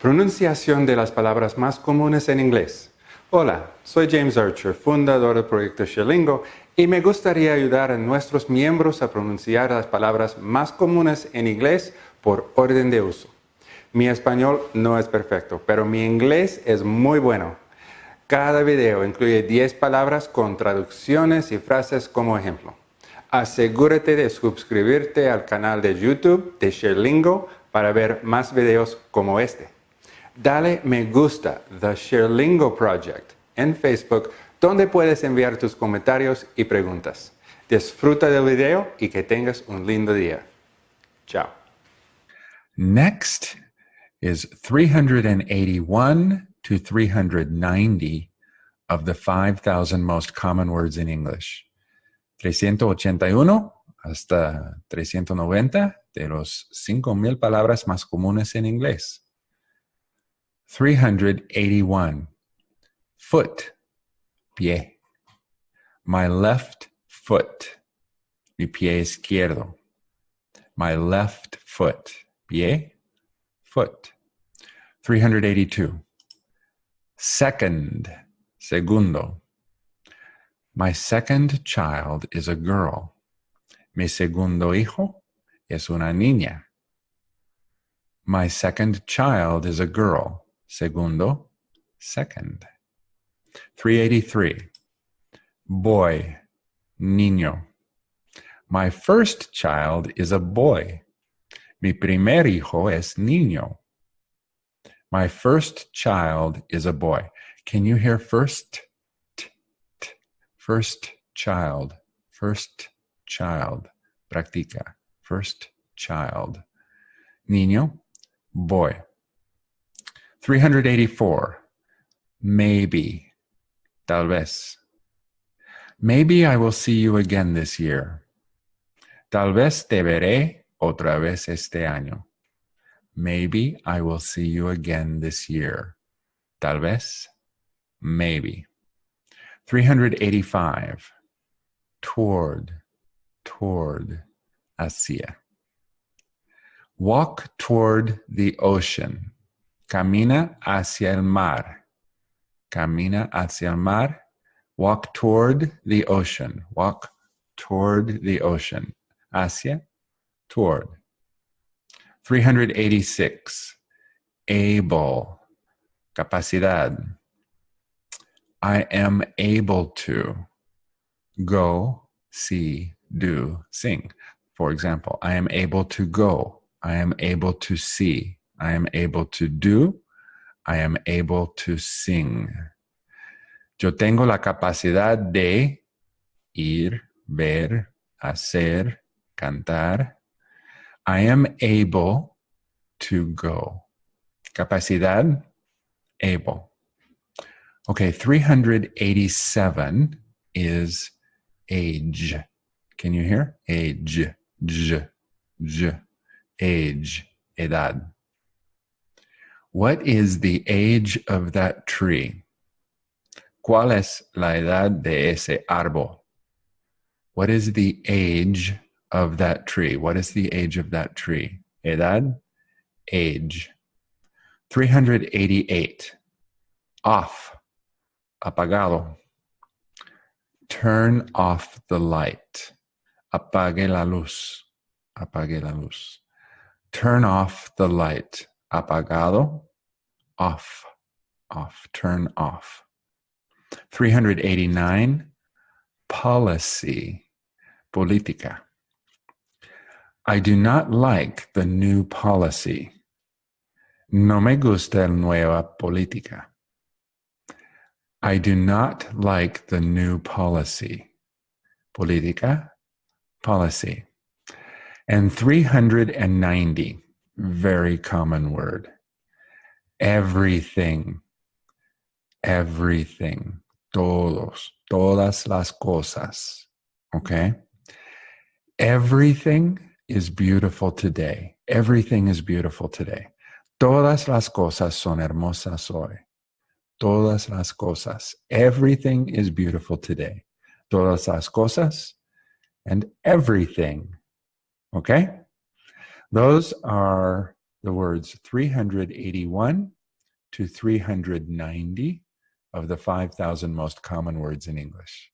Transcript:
Pronunciación de las palabras más comunes en inglés. Hola, soy James Archer, fundador del proyecto Sherlingo, y me gustaría ayudar a nuestros miembros a pronunciar las palabras más comunes en inglés por orden de uso. Mi español no es perfecto, pero mi inglés es muy bueno. Cada video incluye 10 palabras con traducciones y frases como ejemplo. Asegúrate de suscribirte al canal de YouTube de Sherlingo para ver más videos como este. Dale me gusta The Sherlingo Project en Facebook donde puedes enviar tus comentarios y preguntas. Disfruta del video y que tengas un lindo día. Chao. Next is 381 to 390 of the 5,000 most common words in English. 381 hasta 390 de los 5,000 palabras más comunes en inglés. 381. Foot, pie. My left foot, mi pie izquierdo. My left foot, pie, foot. 382. Second, segundo. My second child is a girl. Mi segundo hijo es una niña. My second child is a girl. Segundo, second. 383. Boy, niño. My first child is a boy. Mi primer hijo es niño. My first child is a boy. Can you hear first? First child, first child. Practica. First child. Niño, boy. 384. Maybe. Tal vez. Maybe I will see you again this year. Tal vez te veré otra vez este año. Maybe I will see you again this year. Tal vez. Maybe. 385. Toward, toward, hacia. Walk toward the ocean. Camina hacia el mar. Camina hacia el mar. Walk toward the ocean. Walk toward the ocean. Hacia, toward. 386. Able. Capacidad. I am able to go, see, do, sing. For example, I am able to go. I am able to see. I am able to do. I am able to sing. Yo tengo la capacidad de ir, ver, hacer, cantar. I am able to go. Capacidad, able. Okay, 387 is age. Can you hear? Age, j, j, age, edad. What is the age of that tree? ¿Cuál es la edad de ese árbol? What is the age of that tree? What is the age of that tree? Edad, age. 388. Off apagado. Turn off the light. Apague la luz. Apague la luz. Turn off the light. Apagado. Off. Off. Turn off. 389. Policy. Política. I do not like the new policy. No me gusta la nueva política. I do not like the new policy. Política, policy. And 390, very common word. Everything, everything, todos, todas las cosas. Okay? Everything is beautiful today. Everything is beautiful today. Todas las cosas son hermosas hoy. todas las cosas. Everything is beautiful today. Todas las cosas and everything. Okay? Those are the words 381 to 390 of the 5,000 most common words in English.